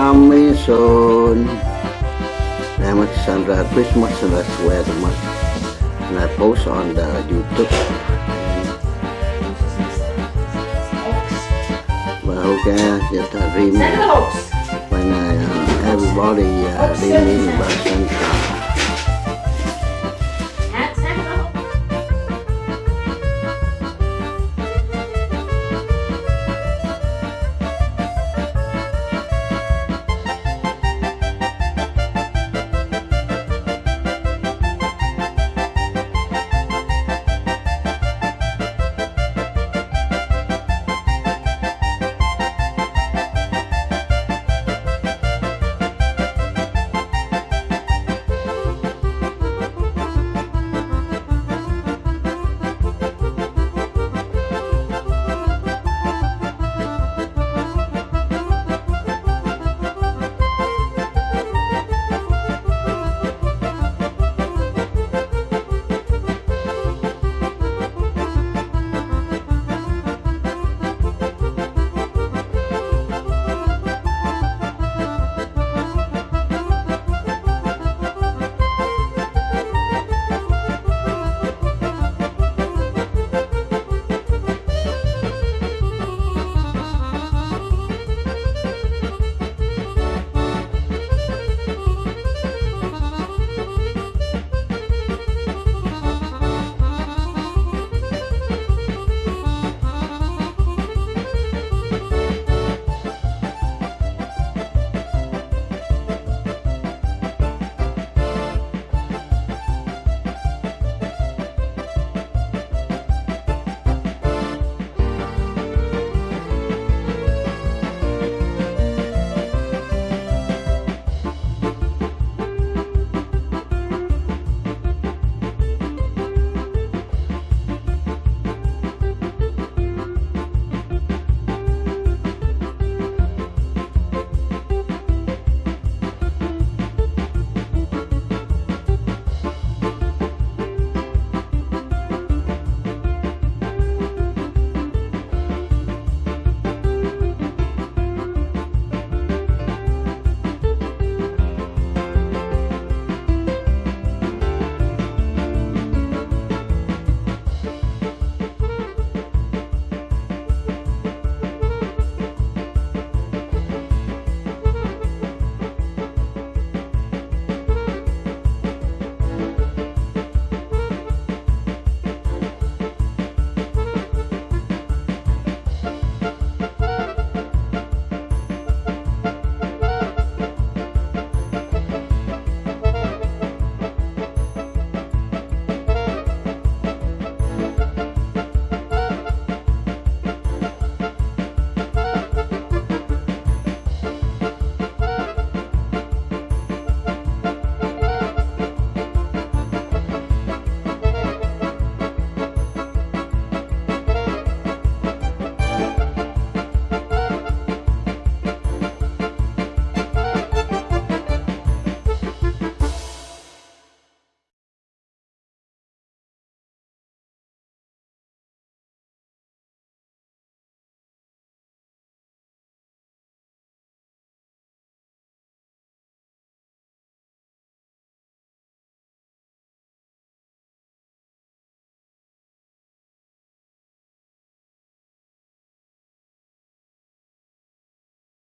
coming soon. Then with Sandra Christmas and that's where the month and I post on the YouTube. Well, okay, just a dream when I, uh, everybody uh, dreaming about sunshine.